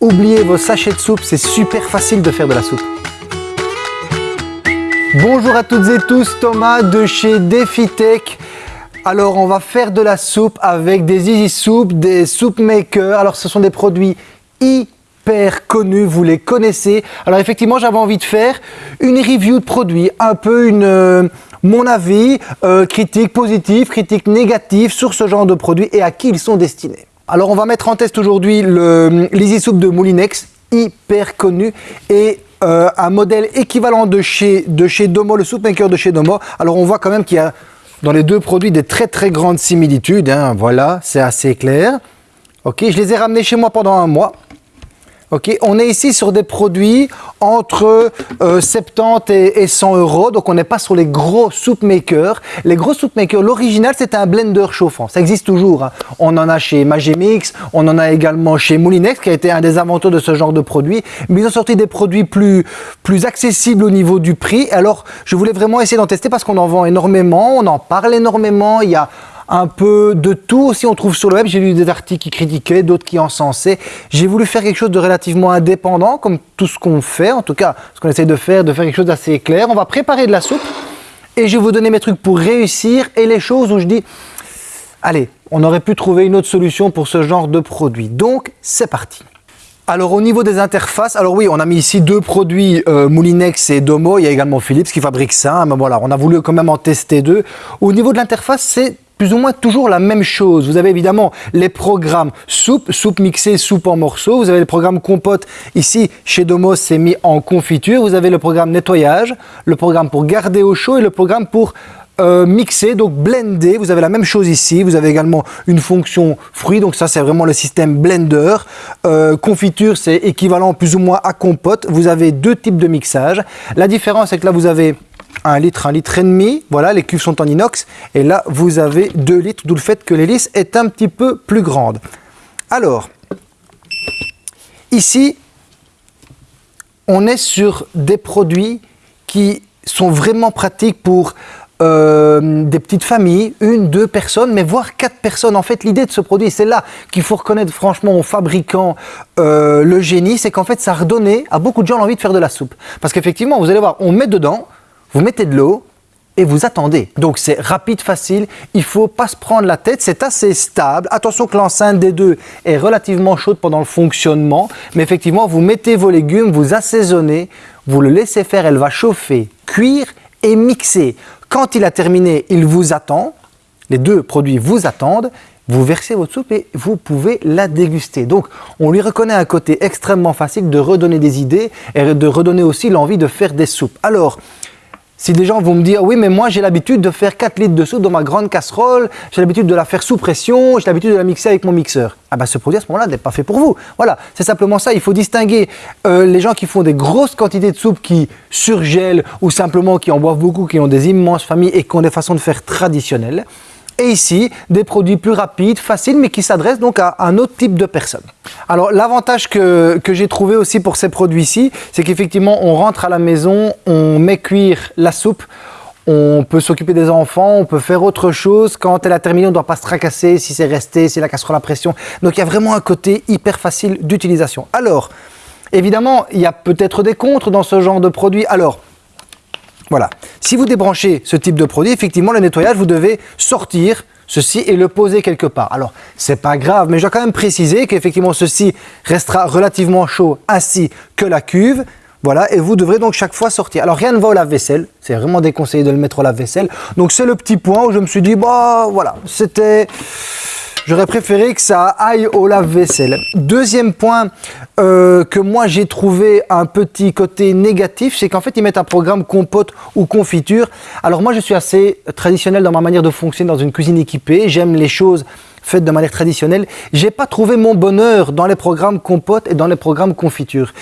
oubliez vos sachets de soupe, c'est super facile de faire de la soupe. Bonjour à toutes et tous, Thomas de chez DefiTech. Alors on va faire de la soupe avec des Easy Soup, des Soup Makers. Alors ce sont des produits hyper connus, vous les connaissez. Alors effectivement j'avais envie de faire une review de produits, un peu une, euh, mon avis, euh, critique positive, critique négative sur ce genre de produits et à qui ils sont destinés. Alors on va mettre en test aujourd'hui l'Easy Soup de Moulinex, hyper connu et euh, un modèle équivalent de chez, Domo, le Soup Maker de chez Domo. Alors on voit quand même qu'il y a dans les deux produits des très très grandes similitudes. Hein. Voilà, c'est assez clair. Ok, je les ai ramenés chez moi pendant un mois. Ok, on est ici sur des produits entre 70 euh, et, 100 euros, donc on n'est pas sur les gros soup makers. Les gros soup makers, l'original c'était un blender chauffant, ça existe toujours. Hein. On en a chez Magimix, on en a également chez Moulinex qui a été un des inventeurs de ce genre de produits. Mais ils ont sorti des produits plus, plus accessibles au niveau du prix. Alors je voulais vraiment essayer d'en tester parce qu'on en vend énormément, on en parle énormément. Il y a un peu de tout aussi on trouve sur le web. J'ai lu des articles qui critiquaient, d'autres qui encensaient. J'ai voulu faire quelque chose de relativement indépendant, comme tout ce qu'on fait, en tout cas ce qu'on essaie de faire, de faire quelque chose d'assez clair. On va préparer de la soupe et je vais vous donner mes trucs pour réussir et les choses où je dis, allez, on aurait pu trouver une autre solution pour ce genre de produit. Donc, c'est parti. Alors au niveau des interfaces, alors oui, on a mis ici deux produits euh, Moulinex et Domo, il y a également Philips qui fabrique ça, mais voilà, on a voulu quand même en tester deux. Au niveau de l'interface, c'est plus ou moins toujours la même chose. Vous avez évidemment les programmes soupe, soupe mixée, soupe en morceaux. Vous avez le programme compote. Ici, chez Domos, c'est mis en confiture. Vous avez le programme nettoyage, le programme pour garder au chaud et le programme pour euh, mixer, donc blender. Vous avez la même chose ici. Vous avez également une fonction fruit. Donc ça, c'est vraiment le système blender. Euh, confiture, c'est équivalent plus ou moins à compote. Vous avez deux types de mixage. La différence, c'est que là, vous avez un litre, un litre et demi. Voilà, les cuves sont en inox. Et là, vous avez 2 litres, d'où le fait que l'hélice est un petit peu plus grande. Alors, ici, on est sur des produits qui sont vraiment pratiques pour euh, des petites familles, une, deux personnes, mais voire quatre personnes. En fait, l'idée de ce produit, c'est là qu'il faut reconnaître franchement aux fabricants euh, le génie, c'est qu'en fait, ça a redonné à beaucoup de gens l'envie de faire de la soupe. Parce qu'effectivement, vous allez voir, on met dedans, vous mettez de l'eau et vous attendez. Donc c'est rapide, facile, il ne faut pas se prendre la tête, c'est assez stable. Attention que l'enceinte des deux est relativement chaude pendant le fonctionnement, mais effectivement vous mettez vos légumes, vous assaisonnez, vous le laissez faire, elle va chauffer, cuire et mixer. Quand il a terminé, il vous attend, les deux produits vous attendent, vous versez votre soupe et vous pouvez la déguster. Donc, on lui reconnaît un côté extrêmement facile de redonner des idées et de redonner aussi l'envie de faire des soupes. Alors, si des gens vont me dire, oui, mais moi j'ai l'habitude de faire 4 litres de soupe dans ma grande casserole, j'ai l'habitude de la faire sous pression, j'ai l'habitude de la mixer avec mon mixeur. Ah ben ce produit à ce moment-là n'est pas fait pour vous. Voilà, c'est simplement ça. Il faut distinguer euh, les gens qui font des grosses quantités de soupe, qui surgèlent ou simplement qui en boivent beaucoup, qui ont des immenses familles et qui ont des façons de faire traditionnelles. Et ici, des produits plus rapides, faciles, mais qui s'adressent donc à un autre type de personnes. Alors l'avantage que, j'ai trouvé aussi pour ces produits-ci, c'est qu'effectivement on rentre à la maison, on met cuire la soupe, on peut s'occuper des enfants, on peut faire autre chose. Quand elle a terminé, on ne doit pas se tracasser si c'est resté, si la casserole à pression. Donc il y a vraiment un côté hyper facile d'utilisation. Alors, évidemment, il y a peut-être des contres dans ce genre de produit. Alors, voilà. Si vous débranchez ce type de produit, effectivement, le nettoyage, vous devez sortir ceci et le poser quelque part. Alors, c'est pas grave, mais je dois quand même préciser qu'effectivement, ceci restera relativement chaud ainsi que la cuve. Voilà, et vous devrez donc chaque fois sortir. Alors, rien ne va au lave-vaisselle. C'est vraiment déconseillé de le mettre au lave-vaisselle. Donc, c'est le petit point où je me suis dit, bah, voilà, c'était... J'aurais préféré que ça aille au lave-vaisselle. Deuxième point euh, que moi j'ai trouvé un petit côté négatif, c'est qu'en fait ils mettent un programme compote ou confiture. Alors moi je suis assez traditionnel dans ma manière de fonctionner dans une cuisine équipée. J'aime les choses faites de manière traditionnelle. J'ai pas trouvé mon bonheur dans les programmes compote et dans les programmes confiture.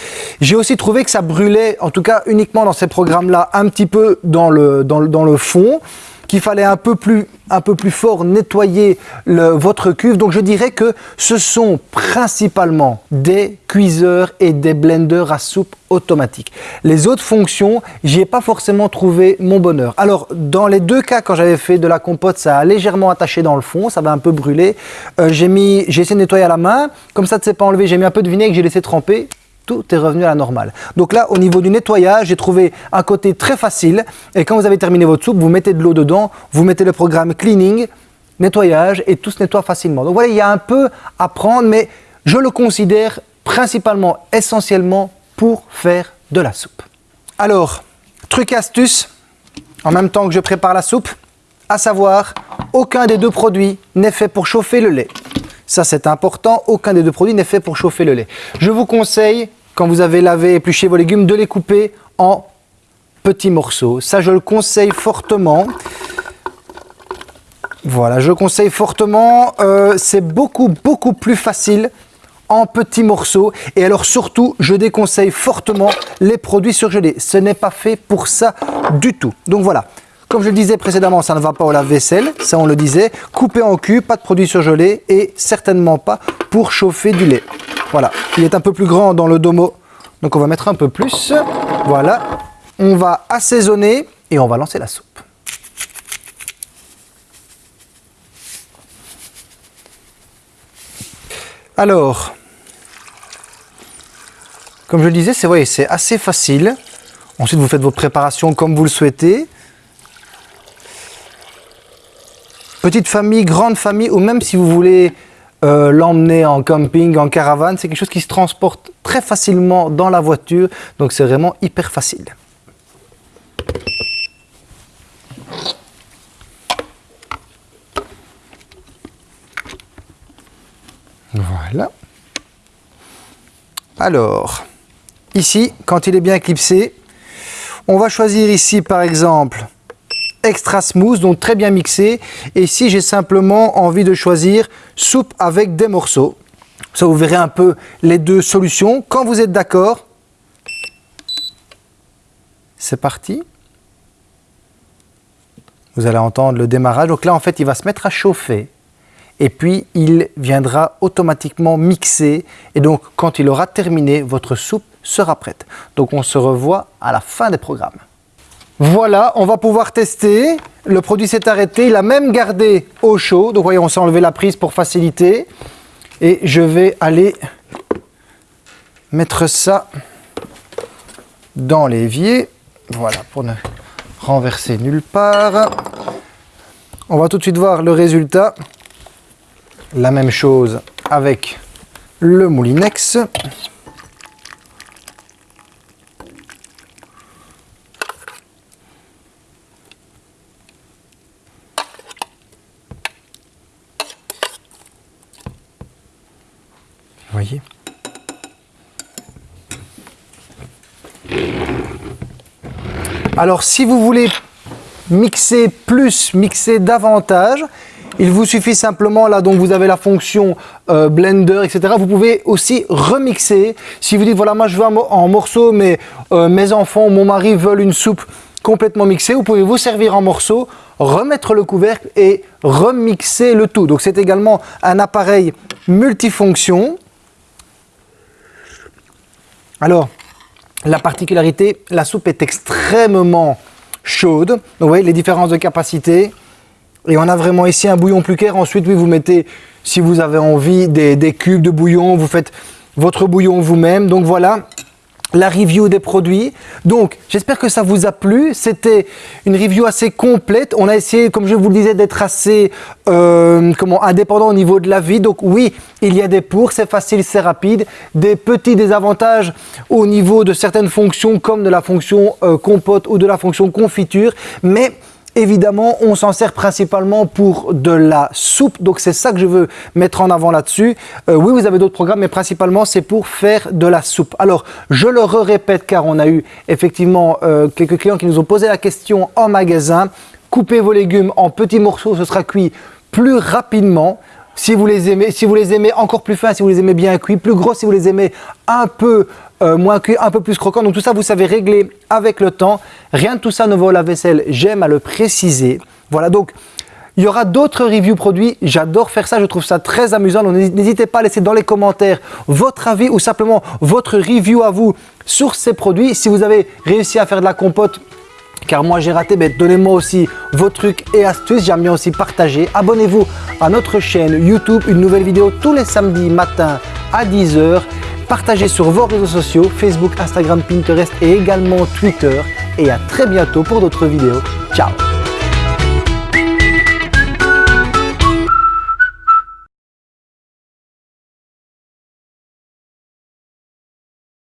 J'ai aussi trouvé que ça brûlait, en tout cas uniquement dans ces programmes-là, un petit peu dans le, dans, dans le fond qu'il fallait un peu plus, un peu plus fort nettoyer votre cuve. Donc je dirais que ce sont principalement des cuiseurs et des blenders à soupe automatiques. Les autres fonctions, j'y ai pas forcément trouvé mon bonheur. Alors dans les deux cas, quand j'avais fait de la compote, ça a légèrement attaché dans le fond, ça va un peu brûler. Euh, j'ai mis, j'ai essayé de nettoyer à la main, comme ça ne s'est pas enlevé, j'ai mis un peu de vinaigre, j'ai laissé tremper tout est revenu à la normale. Donc là, au niveau du nettoyage, j'ai trouvé un côté très facile. Et quand vous avez terminé votre soupe, vous mettez de l'eau dedans, vous mettez le programme cleaning, nettoyage, et tout se nettoie facilement. Donc voilà, il y a un peu à prendre, mais je le considère principalement, essentiellement pour faire de la soupe. Alors, truc astuce, en même temps que je prépare la soupe, à savoir, aucun des deux produits n'est fait pour chauffer le lait. Ça, c'est important. Aucun des deux produits n'est fait pour chauffer le lait. Je vous conseille quand vous avez lavé épluché vos légumes, de les couper en petits morceaux. Ça, je le conseille fortement. Voilà, je le conseille fortement. Euh, c'est beaucoup, beaucoup plus facile en petits morceaux. Et alors surtout, je déconseille fortement les produits surgelés. Ce n'est pas fait pour ça du tout. Donc voilà, comme je le disais précédemment, ça ne va pas au lave-vaisselle, ça on le disait. Coupé en cubes, pas de produits surgelés et certainement pas pour chauffer du lait. Voilà, il est un peu plus grand dans le domo, donc on va mettre un peu plus. Voilà, on va assaisonner et on va lancer la soupe. Alors, comme je le disais, c'est assez facile. Ensuite, vous faites vos préparations comme vous le souhaitez. Petite famille, grande famille, ou même si vous voulez euh, l'emmener en camping, en caravane. C'est quelque chose qui se transporte très facilement dans la voiture, donc c'est vraiment hyper facile. Voilà. Alors, ici, quand il est bien clipsé, on va choisir ici par exemple extra smooth, donc très bien mixé. Et ici, j'ai simplement envie de choisir soupe avec des morceaux. Ça, vous verrez un peu les deux solutions. Quand vous êtes d'accord, c'est parti. Vous allez entendre le démarrage. Donc là, en fait, il va se mettre à chauffer. Et puis, il viendra automatiquement mixer. Et donc, quand il aura terminé, votre soupe sera prête. Donc, on se revoit à la fin des programmes. Voilà, on va pouvoir tester. Le produit s'est arrêté. Il a même gardé au chaud. Donc, voyez, on s'est enlevé la prise pour faciliter. Et je vais aller mettre ça dans l'évier. Voilà, pour ne renverser nulle part. On va tout de suite voir le résultat. La même chose avec le Moulinex. voyez Alors si vous voulez mixer plus, mixer davantage, il vous suffit simplement, là donc vous avez la fonction euh, blender, etc. Vous pouvez aussi remixer. Si vous dites, voilà, moi je veux en morceaux, mais euh, mes enfants, mon mari veulent une soupe complètement mixée, vous pouvez vous servir en morceaux, remettre le couvercle et remixer le tout. Donc c'est également un appareil multifonction alors, la particularité, la soupe est extrêmement chaude. Vous voyez les différences de capacité. Et on a vraiment ici un bouillon plus clair. Ensuite, oui, vous mettez, si vous avez envie, des cubes de bouillon. Vous faites votre bouillon vous-même. Donc voilà, la review des produits. Donc, j'espère que ça vous a plu. C'était une review assez complète. On a essayé, comme je vous le disais, d'être assez euh, comment, indépendant au niveau de la vie. Donc oui, il y a des pour, c'est facile, c'est rapide. Des petits désavantages au niveau de certaines fonctions, comme de la fonction euh, compote ou de la fonction confiture. Mais Évidemment, on s'en sert principalement pour de la soupe, donc c'est ça que je veux mettre en avant là-dessus. Euh, oui, vous avez d'autres programmes, mais principalement c'est pour faire de la soupe. Alors, je le répète car on a eu effectivement euh, quelques clients qui nous ont posé la question en magasin. Coupez vos légumes en petits morceaux, ce sera cuit plus rapidement. Si vous les aimez, si vous les aimez encore plus fins, si vous les aimez bien cuits, plus gros si vous les aimez un peu euh, moins cuit, un peu plus croquant. Donc tout ça, vous savez régler avec le temps. Rien de tout ça ne va au lave-vaisselle, j'aime à le préciser. Voilà, donc il y aura d'autres reviews produits. J'adore faire ça, je trouve ça très amusant. Donc n'hésitez pas à laisser dans les commentaires votre avis ou simplement votre review à vous sur ces produits. Si vous avez réussi à faire de la compote, car moi j'ai raté, donnez-moi aussi vos trucs et astuces, j'aime bien aussi partager. Abonnez-vous à notre chaîne YouTube, une nouvelle vidéo tous les samedis matin à 10h. Partagez sur vos réseaux sociaux, Facebook, Instagram, Pinterest et également Twitter. Et à très bientôt pour d'autres vidéos. Ciao